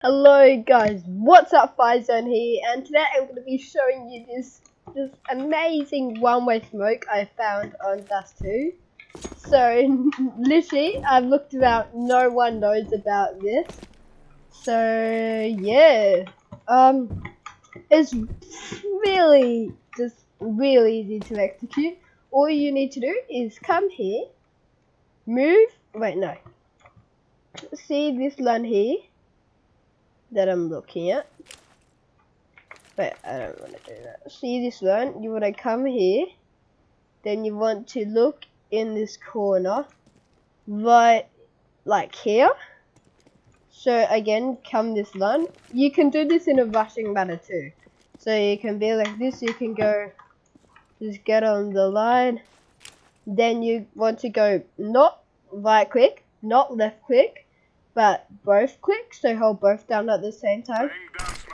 Hello guys, what's up Firezone here and today I'm going to be showing you this this amazing one-way smoke I found on Dust 2. So literally I've looked around, no one knows about this. So yeah, um, it's really just really easy to execute. All you need to do is come here, move, wait no, see this line here that I'm looking at. But I don't want to do that. See this one? You want to come here. Then you want to look in this corner. Right, like here. So again, come this line. You can do this in a rushing manner too. So you can be like this. You can go, just get on the line. Then you want to go not right click, not left click but both click, so hold both down at the same time,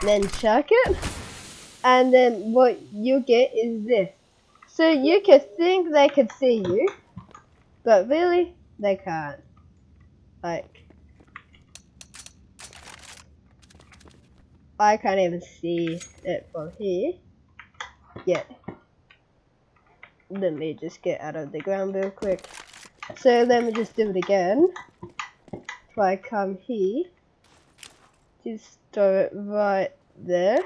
then check it, and then what you get is this. So you could think they could see you, but really, they can't. Like, I can't even see it from here yet. Let me just get out of the ground real quick. So let me just do it again if I come here, just throw it right there.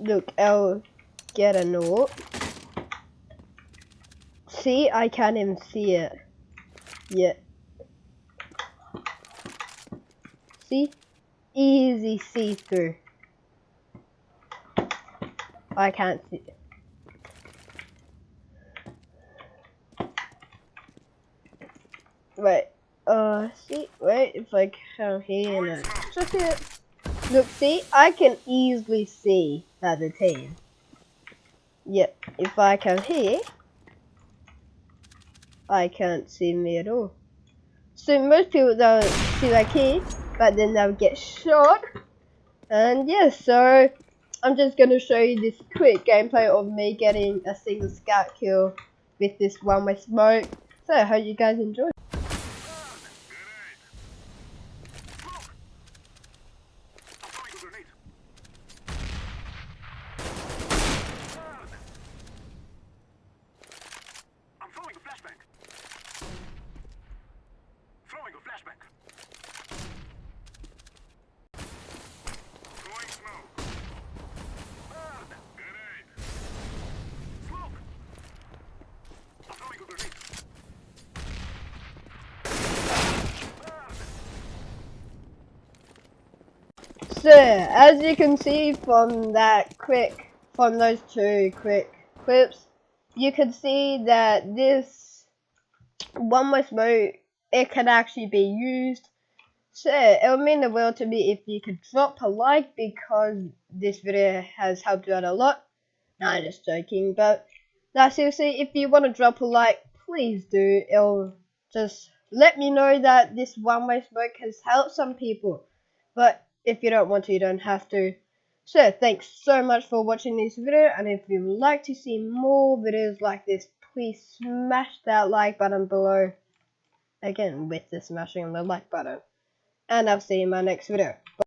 Look, I'll get a note. See, I can't even see it yet. See? Easy see-through. I can't see it. Wait, uh, see, wait, if I come here and just it. Look, see, I can easily see that the team. Yep, if I come here, I can't see me at all. So most people don't see like here, but then they'll get shot. And yeah, so I'm just gonna show you this quick gameplay of me getting a single scout kill with this one-way smoke. So I hope you guys enjoy. So, as you can see from that quick, from those two quick clips, you can see that this one way smoke, it can actually be used. So, it would mean the world to me if you could drop a like because this video has helped you out a lot. No, I'm just joking, but now seriously, if you want to drop a like, please do. It'll just let me know that this one way smoke has helped some people. But if you don't want to, you don't have to. So, thanks so much for watching this video, and if you would like to see more videos like this, please smash that like button below. Again, with the smashing on the like button. And I'll see you in my next video.